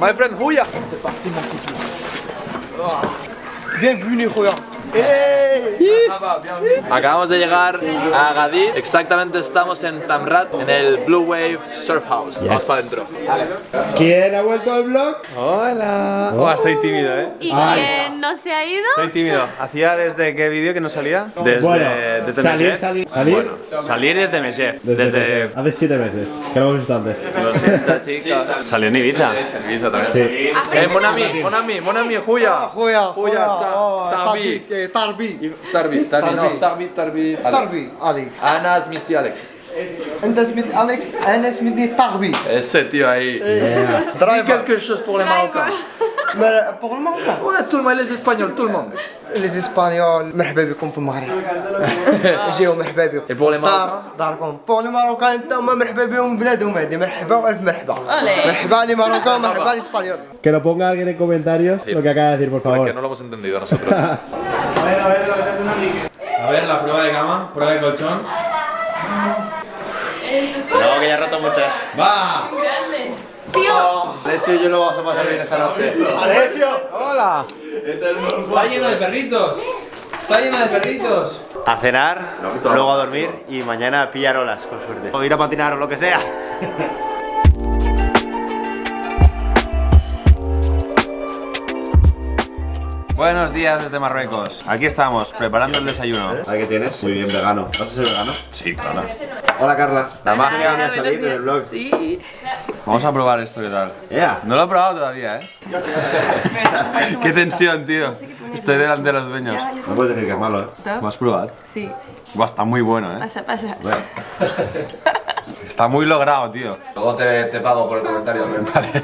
My friend Huya. Bienvenue, Julia. Acabamos de llegar a Gadid. Exactamente estamos en Tamrat, en el Blue Wave Surf House. Vamos para adentro. ¿Quién ha vuelto al blog? Hola. Oh, estoy tímido, ¿eh? ¿Y quién no se ha ido? Estoy tímido. ¿Hacía desde qué vídeo que no salía? Desde, Bueno, desde salir, salir, salir. Bueno, salir desde Mesef. Desde, Desde... hace siete meses, que lo hemos visto antes. Lo siento, chicos. Salió en Ibiza. Sí. Eh, mon ami, mon ami, mon ami, Huya. Julia, Huya, Sa- Sabi. Tarbi. Tarbi, Tarbi, no, Sarbi, Tarbi. Alex. Tarbi, Ali. Ana Smith y Alex. انت اسمي اليكس انا اسمي تاربي Ese tío ahí. Dis quelque chose pour les Marocains. بوغ المغرب Ouais, tout le monde, les Espagnols, tout le monde. لي اسبانيول مرحبا بكم في المغرب جيو مرحبا بكم Et pour les دار Marocains داركم بور لي ماروكان انت هما مرحبا بهم بلادهم هادي مرحبا والف مرحبا Ole. مرحبا لي ماروكان مرحبا لي اسبانيول Que lo ponga alguien en comentarios lo que acaba de decir, por Que favor. no lo hemos entendido nosotros. A ver, la prueba de cama, prueba de colchón. no, que ya he roto muchas. ¡Va! Tío, Alessio y yo lo vamos a pasar bien esta noche. ¡Alessio! ¡Hola! Está lleno de perritos. Está lleno de perritos. A cenar, luego a dormir y mañana a pillar olas, con suerte. O ir a patinar o lo que sea. Buenos días desde Marruecos. Aquí estamos, preparando el desayuno. ¿Ahí qué tienes? Muy bien, vegano. ¿Vas a ser vegano? Sí, claro. Hola, Carla. La magia. a salir en el blog. sí. Vamos a probar esto, ¿qué tal? No lo he probado todavía, ¿eh? Qué tensión, tío. Estoy delante de los dueños. No puedes decir que es malo, ¿eh? ¿Vas a probar? Sí, Buah, está muy bueno, ¿eh? pasa, pasa. Está muy logrado, tío. Luego te, te pago por el comentario. Vale.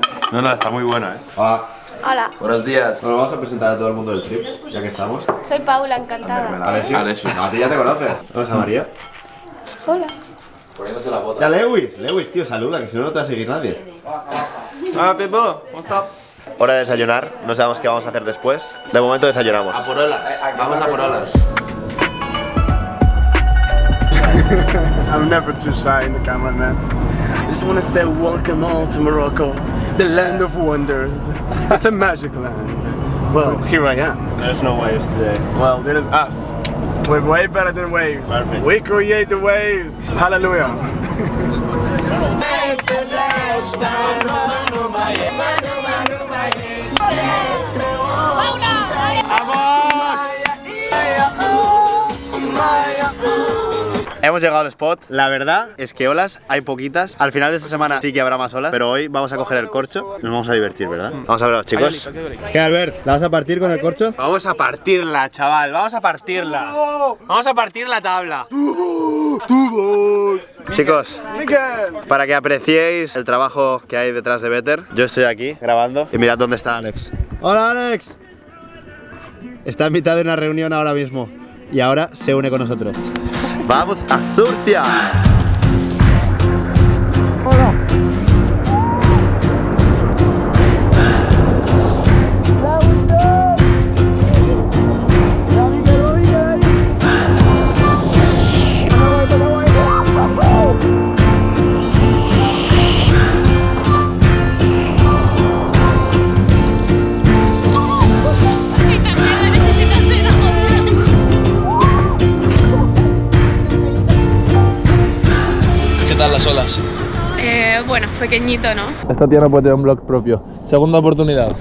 No, no, está muy bueno, ¿eh? Hola. Hola, Buenos días. Bueno, vamos a presentar a todo el mundo del trip, ya que estamos. soy Paula, encantada. Alessio. Alessio. A ti ya te conoces. Vamos a María. Hola. Poniéndose la bota. Ya, Lewis. Lewis, tío, saluda, que si no, no te va a seguir nadie. Ah, Pepo, what's up? Hora de desayunar, no sabemos qué vamos a hacer después. De momento desayunamos. A por olas. Vamos a por olas. I'm never too shy in the camera, man. I just want to say welcome all to Morocco, the land of wonders. It's a magic land. Well, here I am. There's no waves today. Well, there is us. We're way better than waves. Perfect. We create the waves. Hallelujah. Hemos llegado al spot. La verdad es que olas hay poquitas. Al final de esta semana sí que habrá más olas, pero hoy vamos a coger el corcho. Nos vamos a divertir, ¿verdad? Vamos a ver, chicos. ¿Qué, Albert? ¿La vas a partir con el corcho? Vamos a partirla, chaval. Vamos a partirla. Vamos a partir la tabla. Chicos, para que apreciéis el trabajo que hay detrás de Better, yo estoy aquí grabando y mirad dónde está Alex. Hola, Alex. Está en mitad de una reunión ahora mismo y ahora se une con nosotros. ¡Vamos a surfear! Pequeñito, ¿no? Esta tía no puede tener un blog propio. Segunda oportunidad.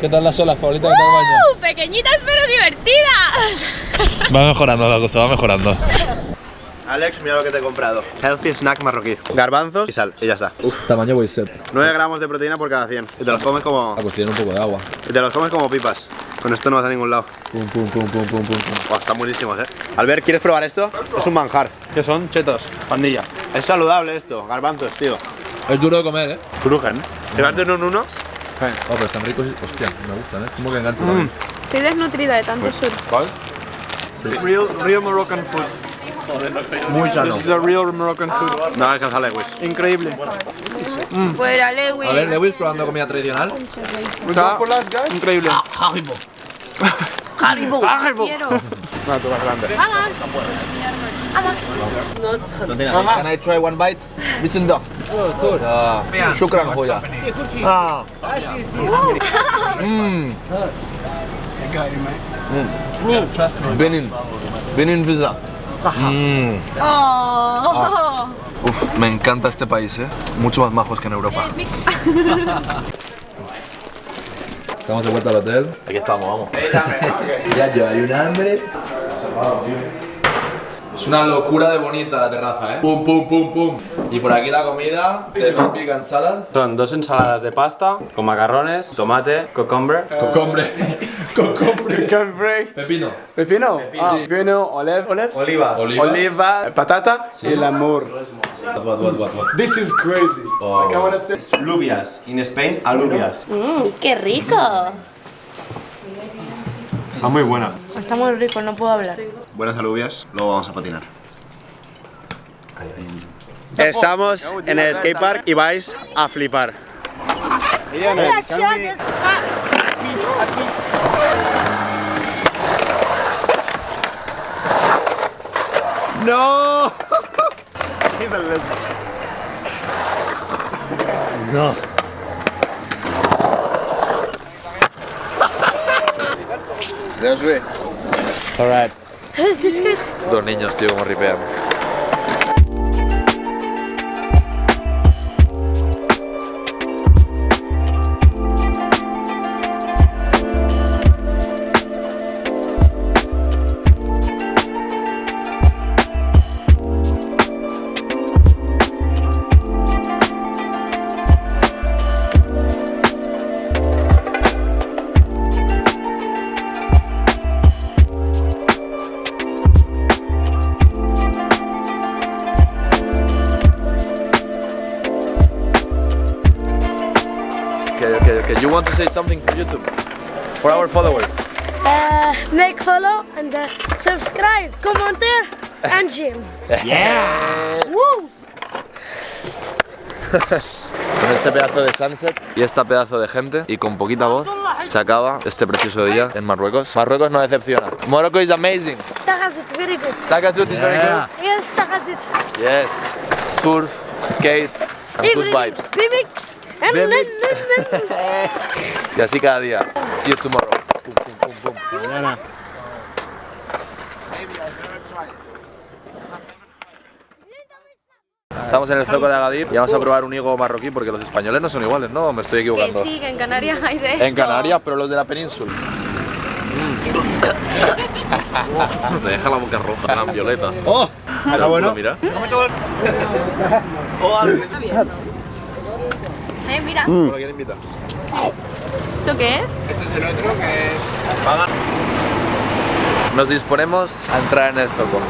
¿Qué tal las olas, Paulita? ¿Qué tal el baño? Uh, pequeñitas pero divertidas. Va mejorando la cosa, va mejorando. Alex, mira lo que te he comprado. Healthy snack marroquí. Garbanzos y sal, y ya está. Tamaño voy set. 9 gramos de proteína por cada 100. Y te los comes como. pues tiene un poco de agua. Y te los comes como pipas. Con esto no vas a ningún lado. Pum, pum, pum, pum, pum, pum. Buah, están buenísimos, eh. Albert, ¿quieres probar esto? Es un manjar. ¿Qué son? Chetos, pandilla. Es saludable esto. Garbanzos, tío. Es duro de comer, ¿eh? Crujen. Llévate un uno. Oh, pero están ricos. y- Hostia, me gustan, ¿eh? Como que engancha también. Estoy desnutrida de tanto surf. ¿Cuál? Real, real Moroccan food. Muy sano. This is a real Moroccan food. No alcanza Lewis. Increíble. Fuera, Lewis. A ver, Lewis probando comida tradicional. We go for last, guys? Increíble. Haribo. Haribo. Quiero. No, tú vas grande. Can I try one bite? Listen dog. Oh, good. Uh, ah, shukran hoya. Ah. Mmm. Mm. mm. Benin. Benin visa. Mm. Oh. Ah. Uf, me encanta este país, ¿eh? Mucho más majos que en Europa. Estamos de vuelta al hotel. Aquí estamos, vamos. ya yo, hay un hambre. Es una locura de bonita la terraza, ¿eh? Pum, pum, pum, pum. Y por aquí la comida, tenemos vegan salad. Son dos ensaladas de pasta con macarrones, tomate, cocombre. Cocombre. Cocombre. Cambrai. Pepino. Pepino. Ah, pepino, olive, olives. Olivas. Olivas. Oliva, patata y el amor. What, what, what? This is crazy. Oh. Like I wanna say. Lubias. In Spain, alubias. Mm, ¡Qué rico! Está muy buena. Está muy rico, no puedo hablar. Buenas alubias, luego vamos a patinar. Estamos en el skatepark y vais a flipar. ¡No! No. It's alright. Guy? Dos niños, tío, como ripean. Okay. You want to say something for YouTube? For our followers? Uh, make follow and uh, subscribe, commenter and Jim. Con este pedazo de sunset y este pedazo de gente y con poquita voz se acaba este precioso día en Marruecos. Marruecos no decepciona. Morocco is amazing. Tagazit, very good. Takasut is very good. Yes, Tagazit. Yes. Surf, skate and good vibes. Y así cada día. See you tomorrow. Pum, pum, pum, pum. Estamos en el zoco de Agadir y vamos a probar un higo marroquí porque los españoles no son iguales, ¿no? Me estoy Que equivocando. sí, que en Canarias hay de esto. En Canarias, pero los de la península. Te deja la boca roja, la violeta. ¡Oh! ¿Está bueno? Mira. Eh, mira. ¿Lo quiere invitar? ¿Esto qué es? Nos disponemos a entrar en el zoco.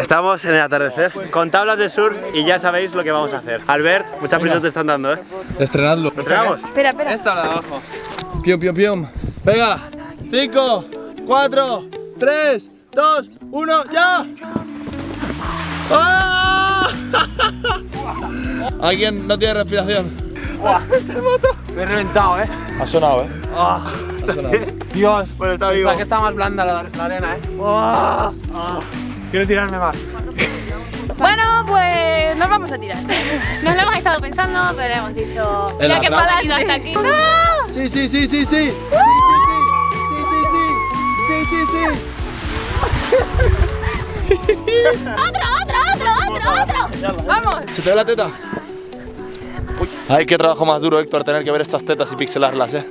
Estamos en el atardecer con tablas de surf y ya sabéis lo que vamos a hacer. Albert, muchas prisas te están dando, ¿eh? Estrenadlo. ¿Lo entrenamos? Espera, espera. Esta la de abajo. Pium, pium, pium. Venga. 5, 4, 3, 2, 1, ¡ya! ¡Ah! ¿Alguien no tiene respiración? Me he reventado, eh. Ha sonado, ¿eh? Ah. Ha sonado. Dios. Bueno, está vivo. Pensaba que está más blanda la, la arena, eh. Ah. Ah. Quiero tirarme más. Bueno, pues nos vamos a tirar. Nos lo hemos estado pensando, pero hemos dicho. El ya que hemos ido hasta aquí. ¡No! Sí, sí, sí, sí, sí. Sí, sí, sí. Sí, sí, sí. Sí, sí, sí. ¡Otro, otro, otro, otro, otro! ¡Vamos! ¿Se te ve la teta? Uy. Ay, qué trabajo más duro, Héctor, tener que ver estas tetas y pixelarlas, eh.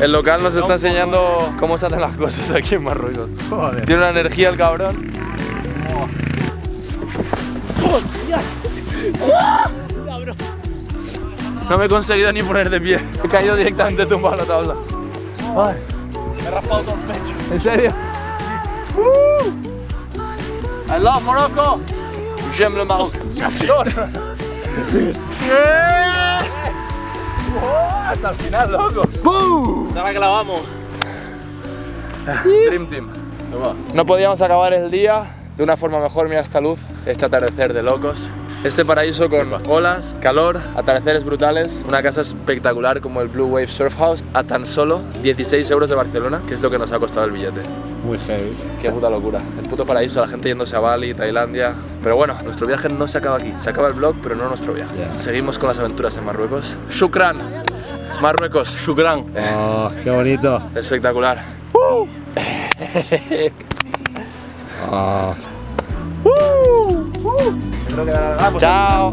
El local nos está enseñando cómo se hacen las cosas aquí en Marruecos. Joder. Tiene una energía el cabrón. No me he conseguido ni poner de pie. He caído directamente tumbado a la tabla. Ay. Me he raspado todo el pecho. ¿En serio? I love Morocco. J'aime le Maroc. Hasta el final, loco. Ahora que la vamos. Dream Team. No podíamos acabar el día de una forma mejor. Mira esta luz, este atardecer de locos. Este paraíso con olas, calor, atardeceres brutales, una casa espectacular como el Blue Wave Surf House a tan solo 16 euros de Barcelona, que es lo que nos ha costado el billete. Muy heavy. Qué puta locura. El puto paraíso, la gente yéndose a Bali, Tailandia. Pero bueno, nuestro viaje no se acaba aquí. Se acaba el vlog, pero no nuestro viaje. Seguimos con las aventuras en Marruecos. Shukran. Marruecos. Shukran. Oh, qué bonito. Espectacular. Ah. Chao.